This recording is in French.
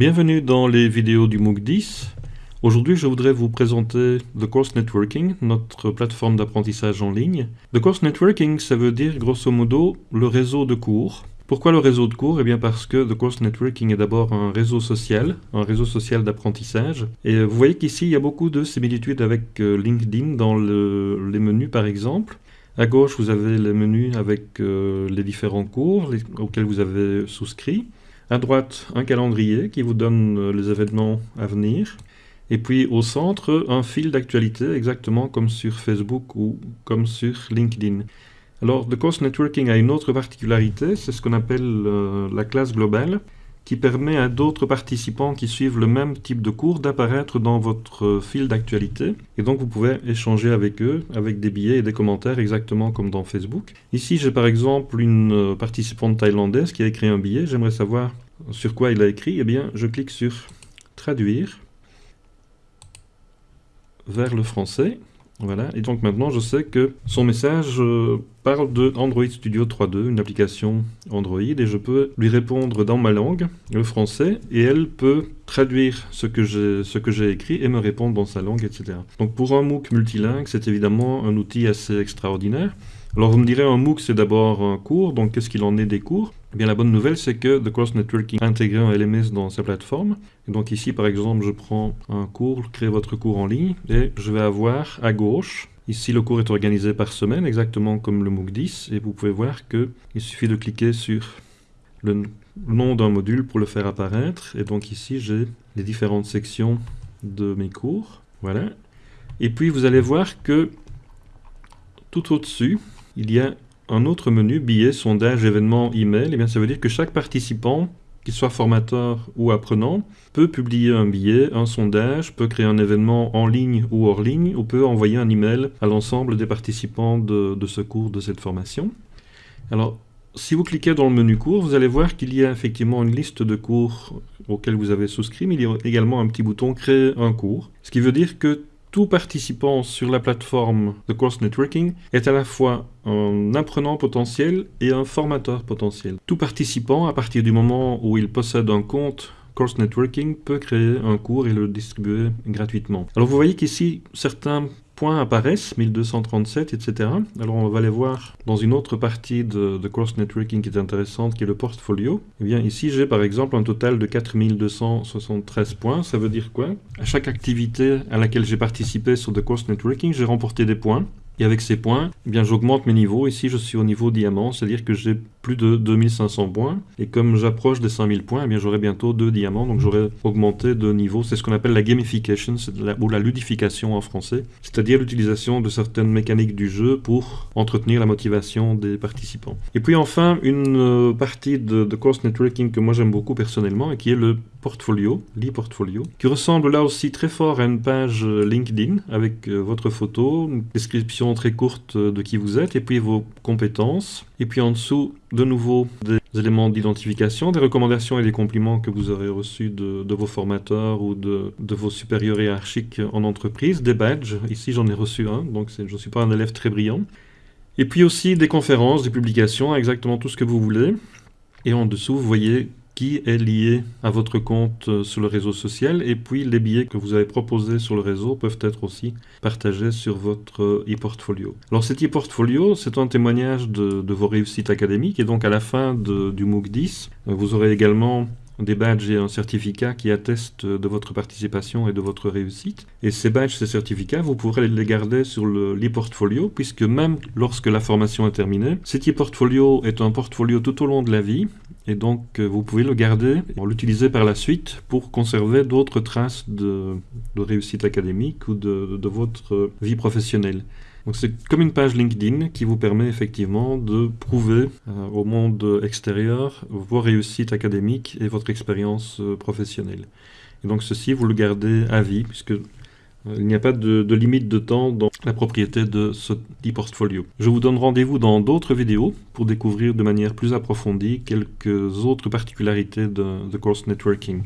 Bienvenue dans les vidéos du MOOC 10. Aujourd'hui, je voudrais vous présenter The Course Networking, notre plateforme d'apprentissage en ligne. The Course Networking, ça veut dire grosso modo le réseau de cours. Pourquoi le réseau de cours? Eh bien parce que The Course Networking est d'abord un réseau social, un réseau social d'apprentissage. Et vous voyez qu'ici, il y a beaucoup de similitudes avec euh, LinkedIn dans les menus par exemple. À gauche, vous avez les menus avec euh, les différents cours auxquels vous avez souscrit. À droite, un calendrier qui vous donne euh, les événements à venir. Et puis au centre, un fil d'actualité, exactement comme sur Facebook ou comme sur LinkedIn. Alors, The Course Networking a une autre particularité, c'est ce qu'on appelle euh, la classe globale, qui permet à d'autres participants qui suivent le même type de cours d'apparaître dans votre fil d'actualité. Et donc vous pouvez échanger avec eux, avec des billets et des commentaires, exactement comme dans Facebook. Ici, j'ai par exemple une participante thaïlandaise qui a écrit un billet. J'aimerais savoir sur quoi il a écrit. Eh bien, je clique sur « Traduire » vers le français. Voilà, et donc maintenant je sais que son message euh, parle de Android Studio 3.2, une application Android, et je peux lui répondre dans ma langue, le français, et elle peut traduire ce que j'ai écrit et me répondre dans sa langue, etc. Donc pour un MOOC multilingue, c'est évidemment un outil assez extraordinaire. Alors vous me direz, un MOOC c'est d'abord un cours, donc qu'est-ce qu'il en est des cours? Eh bien la bonne nouvelle c'est que The Course Networking a intégré un LMS dans sa plateforme. Donc ici par exemple je prends un cours, créer votre cours en ligne, et je vais avoir à gauche, ici le cours est organisé par semaine, exactement comme le MOOC 10, et vous pouvez voir qu'il suffit de cliquer sur le nom d'un module pour le faire apparaître. Et donc ici j'ai les différentes sections de mes cours. Voilà. Et puis vous allez voir que tout au-dessus, il y a un autre menu, billets, sondage, événements, email. Et eh bien, ça veut dire que chaque participant, qu'il soit formateur ou apprenant, peut publier un billet, un sondage, peut créer un événement en ligne ou hors ligne, ou peut envoyer un email à l'ensemble des participants de, de ce cours, de cette formation. Alors, si vous cliquez dans le menu cours, vous allez voir qu'il y a effectivement une liste de cours auxquels vous avez souscrit, mais il y a également un petit bouton « Créer un cours ». Ce qui veut dire que tout participant sur la plateforme de Course Networking est à la fois un apprenant potentiel et un formateur potentiel. Tout participant, à partir du moment où il possède un compte Course Networking, peut créer un cours et le distribuer gratuitement. Alors vous voyez qu'ici, certains points apparaissent, 1237, etc. Alors on va les voir dans une autre partie de, Course Networking qui est intéressante, qui est le portfolio. Eh bien ici j'ai par exemple un total de 4273 points. Ça veut dire quoi? À chaque activité à laquelle j'ai participé sur The Course Networking, j'ai remporté des points. Et avec ces points, eh bien j'augmente mes niveaux. Ici, je suis au niveau diamant, c'est-à-dire que j'ai plus de 2500 points. Et comme j'approche des 5000 points, eh j'aurai bientôt deux diamants, donc j'aurai augmenté de niveau. C'est ce qu'on appelle la gamification, ou la ludification en français, c'est-à-dire l'utilisation de certaines mécaniques du jeu pour entretenir la motivation des participants. Et puis enfin, une euh, partie de, de course networking que moi j'aime beaucoup personnellement, et qui est le portfolio, l'e-portfolio, qui ressemble là aussi très fort à une page euh, LinkedIn avec euh, votre photo, une description très courte de qui vous êtes et puis vos compétences. Et puis en dessous, de nouveau, des éléments d'identification, des recommandations et des compliments que vous aurez reçus de, vos formateurs ou de, de, vos supérieurs hiérarchiques en entreprise, des badges. Ici, j'en ai reçu un, donc je ne suis pas un élève très brillant. Et puis aussi des conférences, des publications, exactement tout ce que vous voulez. Et en dessous, vous voyez qui est lié à votre compte euh, sur le réseau social et puis les billets que vous avez proposés sur le réseau peuvent être aussi partagés sur votre euh, e-portfolio. Alors cet e-portfolio, c'est un témoignage de, vos réussites académiques et donc à la fin du MOOC 10, euh, vous aurez également des badges et un certificat qui attestent de votre participation et de votre réussite. Et ces badges, ces certificats, vous pourrez les garder sur l'e-portfolio, puisque même lorsque la formation est terminée, cet e-portfolio est un portfolio tout au long de la vie, et donc, euh, vous pouvez le garder, l'utiliser par la suite pour conserver d'autres traces de, réussite académique ou de, votre vie professionnelle. Donc c'est comme une page LinkedIn qui vous permet effectivement de prouver euh, au monde extérieur vos réussites académiques et votre expérience euh, professionnelle. Et donc ceci, vous le gardez à vie, puisque il n'y a pas de, limite de temps dans la propriété de ce e-portfolio. Je vous donne rendez-vous dans d'autres vidéos pour découvrir de manière plus approfondie quelques autres particularités de The Course Networking.